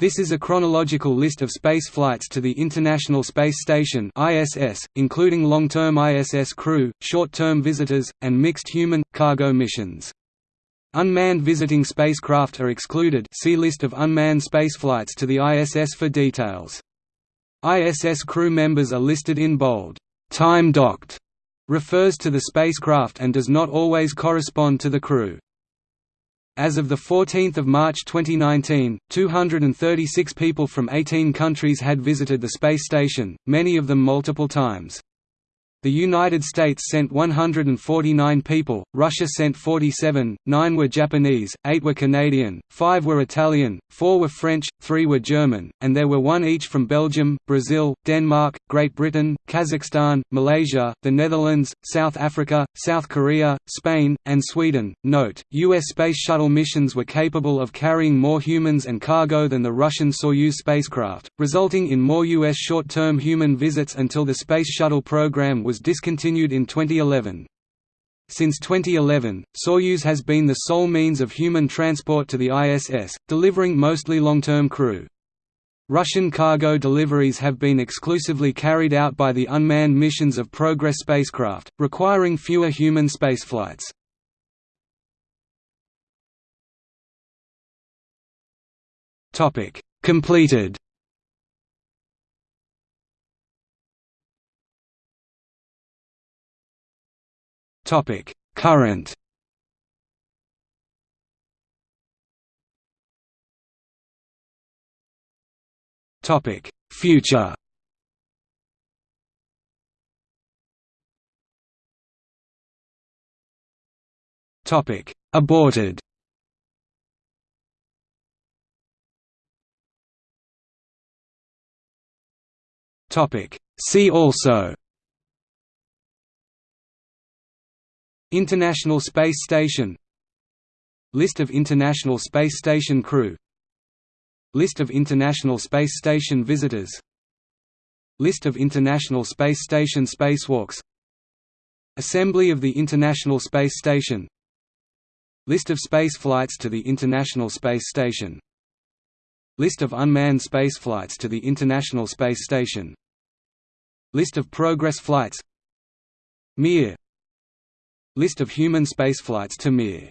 This is a chronological list of space flights to the International Space Station (ISS), including long-term ISS crew, short-term visitors, and mixed human-cargo missions. Unmanned visiting spacecraft are excluded see List of unmanned spaceflights to the ISS for details. ISS crew members are listed in bold. Time docked refers to the spacecraft and does not always correspond to the crew. As of 14 March 2019, 236 people from 18 countries had visited the space station, many of them multiple times. The United States sent 149 people, Russia sent 47, 9 were Japanese, 8 were Canadian, 5 were Italian, 4 were French, 3 were German, and there were one each from Belgium, Brazil, Denmark, Great Britain, Kazakhstan, Malaysia, the Netherlands, South Africa, South Korea, Spain, and Sweden. Note, U.S. Space Shuttle missions were capable of carrying more humans and cargo than the Russian Soyuz spacecraft, resulting in more U.S. short-term human visits until the Space Shuttle program was discontinued in 2011. Since 2011, Soyuz has been the sole means of human transport to the ISS, delivering mostly long-term crew. Russian cargo deliveries have been exclusively carried out by the unmanned missions of Progress spacecraft, requiring fewer human spaceflights. Completed Topic: Current. Topic: Future. Topic: Aborted. Topic: See also International Space Station List of International Space Station crew List of International Space Station visitors List of International Space Station spacewalks Assembly of the International Space Station List of space flights to the International Space Station List of unmanned space flights to the International Space Station List of Progress flights Mir List of human spaceflights to Mir